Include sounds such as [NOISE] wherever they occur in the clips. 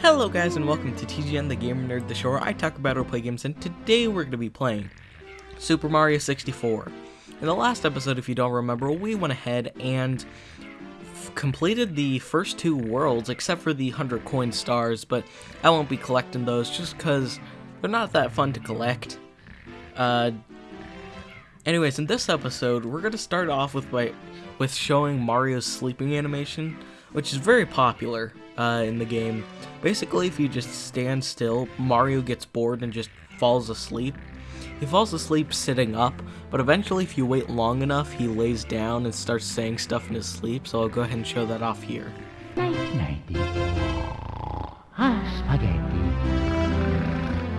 Hello guys and welcome to TGN the Gamer Nerd the Show where I talk about or play games and today we're going to be playing Super Mario 64. In the last episode, if you don't remember, we went ahead and completed the first two worlds except for the 100 coin stars, but I won't be collecting those just because they're not that fun to collect. Uh, anyways, in this episode, we're going to start off with, by, with showing Mario's sleeping animation, which is very popular uh, in the game. Basically, if you just stand still, Mario gets bored and just falls asleep. He falls asleep sitting up, but eventually if you wait long enough, he lays down and starts saying stuff in his sleep, so I'll go ahead and show that off here. Nighty. Ah, spaghetti.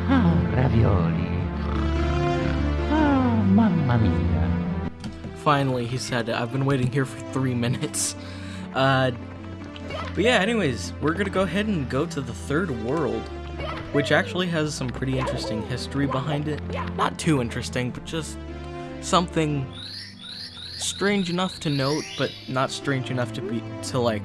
Ah, ravioli. Ah, mamma mia. Finally, he said, I've been waiting here for three minutes. [LAUGHS] Uh, but yeah, anyways, we're gonna go ahead and go to the third world, which actually has some pretty interesting history behind it. Not too interesting, but just something strange enough to note, but not strange enough to be to like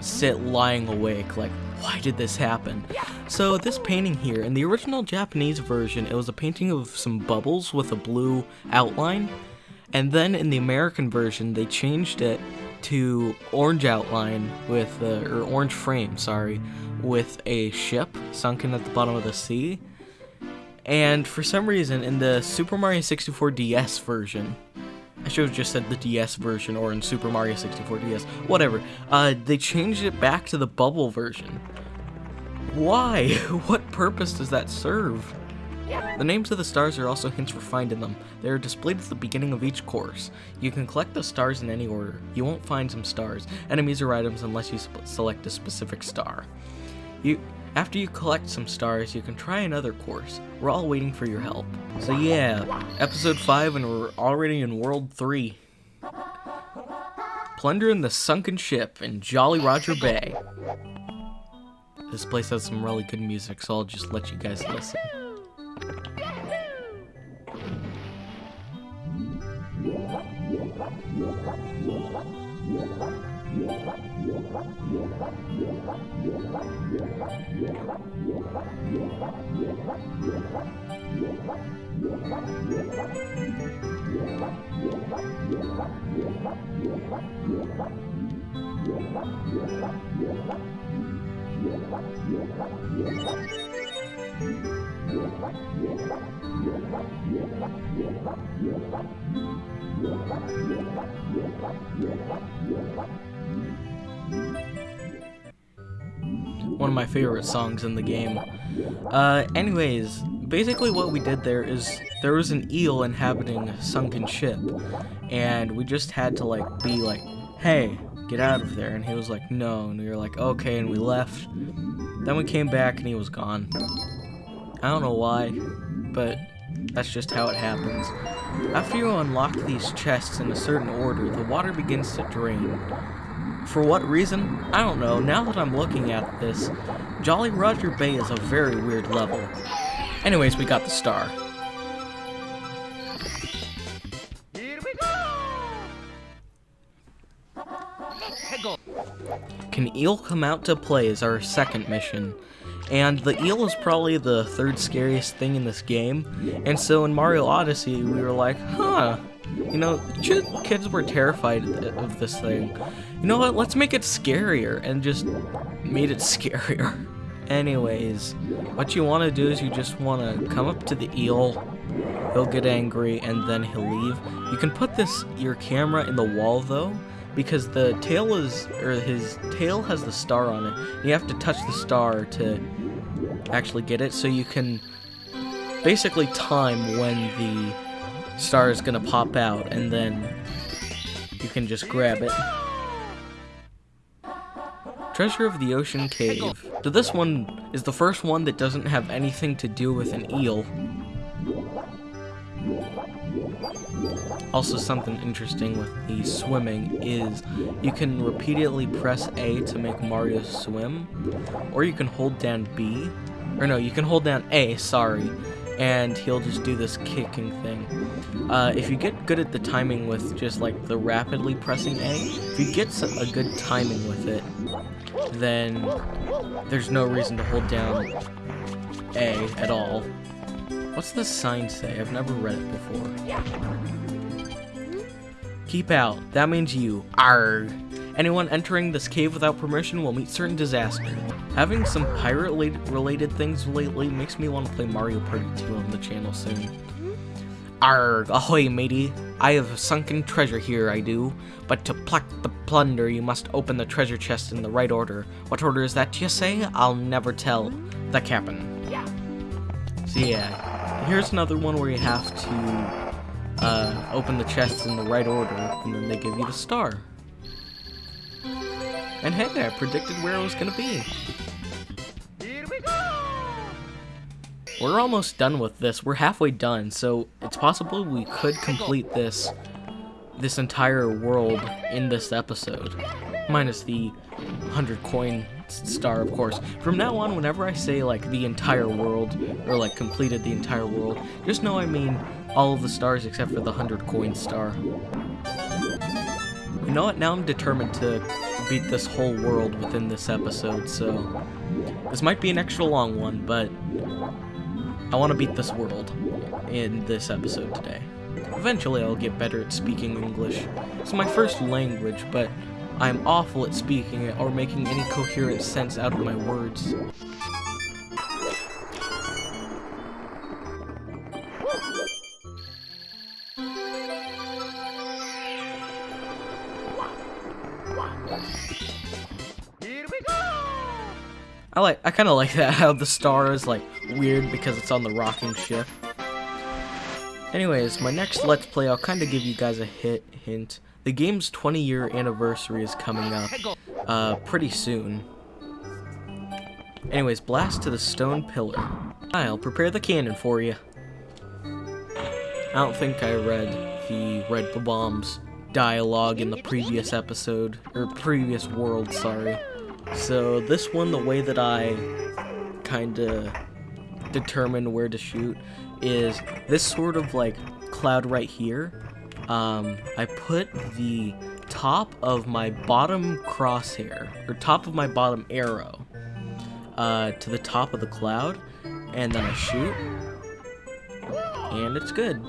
sit lying awake. Like, why did this happen? So this painting here, in the original Japanese version, it was a painting of some bubbles with a blue outline, and then in the American version, they changed it to orange outline with, uh, or orange frame, sorry, with a ship sunken at the bottom of the sea. And for some reason, in the Super Mario 64 DS version, I should have just said the DS version or in Super Mario 64 DS, whatever, uh, they changed it back to the bubble version. Why? [LAUGHS] what purpose does that serve? The names of the stars are also hints for finding them. They are displayed at the beginning of each course. You can collect the stars in any order. You won't find some stars, enemies, or items unless you select a specific star. You, after you collect some stars, you can try another course. We're all waiting for your help. So yeah, episode 5 and we're already in world 3. Plundering the sunken ship in Jolly Roger Bay. This place has some really good music, so I'll just let you guys listen. Yeah. One of my favorite songs in the game. Uh, anyways, basically what we did there is there was an eel inhabiting a sunken ship, and we just had to like be like, hey, get out of there, and he was like, no, and we were like, okay, and we left. Then we came back and he was gone. I don't know why, but that's just how it happens. After you unlock these chests in a certain order, the water begins to drain. For what reason? I don't know. Now that I'm looking at this, Jolly Roger Bay is a very weird level. Anyways, we got the star. Here we go! Can eel come out to play is our second mission. And the eel is probably the third scariest thing in this game. And so in Mario Odyssey, we were like, huh, you know, kids were terrified of this thing. You know what, let's make it scarier, and just made it [LAUGHS] scarier. Anyways, what you want to do is you just want to come up to the eel, he'll get angry, and then he'll leave. You can put this, your camera in the wall though, because the tail is, or his tail has the star on it. You have to touch the star to actually get it, so you can basically time when the star is gonna pop out, and then you can just grab it. Treasure of the Ocean Cave. So this one is the first one that doesn't have anything to do with an eel. Also something interesting with the swimming is you can repeatedly press A to make Mario swim, or you can hold down B, or no, you can hold down A, sorry, and he'll just do this kicking thing. Uh, if you get good at the timing with just like the rapidly pressing A, if you get a good timing with it, then there's no reason to hold down A at all. What's the sign say? I've never read it before. Keep out. That means you. Arg. Anyone entering this cave without permission will meet certain disaster. Having some pirate-related things lately makes me want to play Mario Party 2 on the channel soon. Arg, ahoy matey. I have a sunken treasure here, I do. But to pluck the plunder, you must open the treasure chest in the right order. What order is that, you say? I'll never tell. The captain. So yeah, here's another one where you have to uh, open the chests in the right order, and then they give you the star. And hey, I predicted where it was gonna be. Here We're almost done with this. We're halfway done, so it's possible we could complete this this entire world in this episode. Minus the 100 coin star, of course. From now on, whenever I say, like, the entire world, or, like, completed the entire world, just know I mean all of the stars except for the 100 coin star. You know what? Now I'm determined to beat this whole world within this episode, so... This might be an extra long one, but I want to beat this world in this episode today. Eventually I'll get better at speaking English. It's my first language, but I'm awful at speaking it or making any coherent sense out of my words. I like I kind of like that how the star is like weird because it's on the rocking ship. Anyways, my next Let's Play, I'll kind of give you guys a hit hint. The game's 20 year anniversary is coming up uh, pretty soon. Anyways, blast to the stone pillar. I'll prepare the cannon for you. I don't think I read the Red Bombs dialogue in the previous episode, or previous world, sorry. So this one, the way that I kind of determine where to shoot is this sort of like cloud right here. Um, I put the top of my bottom crosshair, or top of my bottom arrow, uh, to the top of the cloud, and then I shoot, and it's good.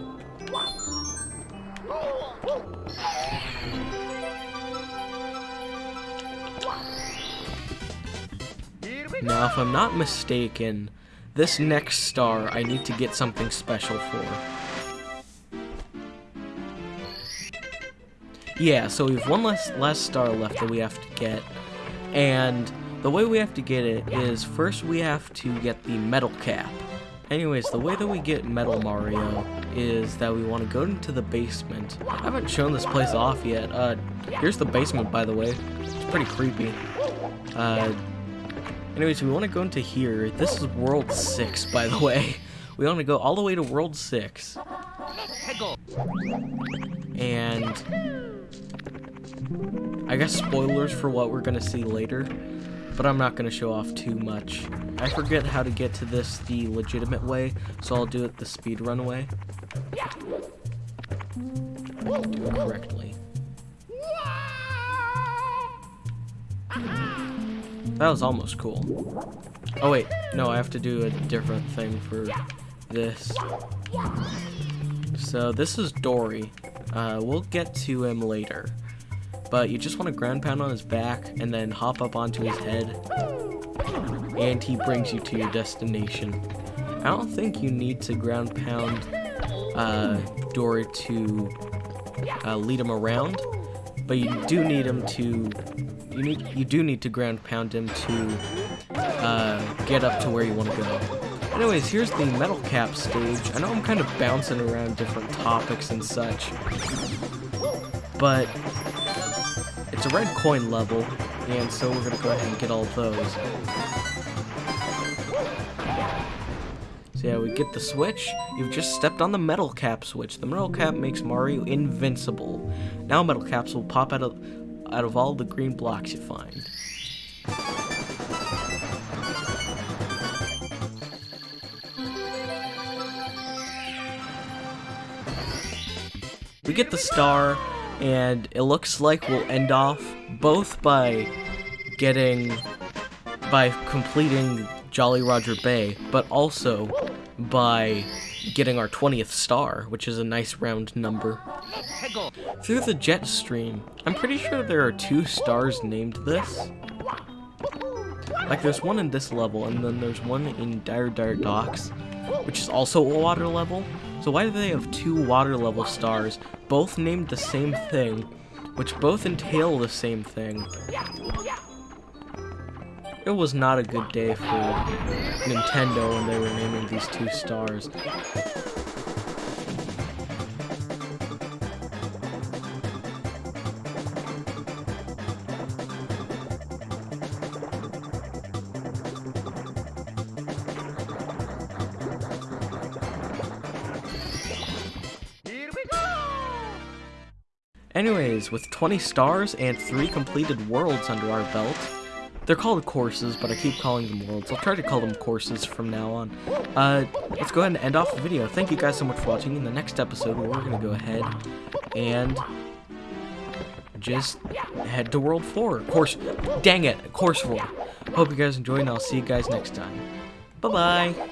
Now, if I'm not mistaken, this next star I need to get something special for. Yeah, so we have one less, last star left that we have to get, and the way we have to get it is first we have to get the metal cap. Anyways, the way that we get Metal Mario is that we want to go into the basement. I haven't shown this place off yet. Uh, here's the basement, by the way. It's pretty creepy. Uh, Anyways, we want to go into here. This is World 6, by the way. We want to go all the way to World 6. And... I guess spoilers for what we're going to see later. But I'm not going to show off too much. I forget how to get to this the legitimate way, so I'll do it the speedrun way. Do it correctly. That was almost cool. Oh wait, no, I have to do a different thing for this. So this is Dorrie. Uh, we'll get to him later. But you just want to ground pound on his back and then hop up onto his head. And he brings you to your destination. I don't think you need to ground pound uh, Dorrie to uh, lead him around. But you do need him to you need you do need to ground pound him to uh, get up to where you want to go. Anyways, here's the metal cap stage. I know I'm kind of bouncing around different topics and such, but it's a red coin level, and so we're gonna go ahead and get all those. So yeah, we get the switch. You've just stepped on the metal cap switch. The metal cap makes Mario invincible. Now metal caps will pop out of out of all the green blocks you find. We get the star, and it looks like we'll end off both by getting by completing Jolly Roger Bay, but also by getting our 20th star, which is a nice round number. Through the jet stream, I'm pretty sure there are two stars named this. Like there's one in this level, and then there's one in Dire Dire Docks, which is also a water level. So why do they have two water level stars, both named the same thing, which both entail the same thing? It was not a good day for Nintendo when they were naming these two stars. Anyways, with 20 stars and 3 completed worlds under our belt, they're called courses, but I keep calling them worlds. I'll try to call them courses from now on. Uh, let's go ahead and end off the video. Thank you guys so much for watching. In the next episode, we're going to go ahead and just head to World 4. Course, dang it, Course 4. Hope you guys enjoyed, and I'll see you guys next time. Bye-bye.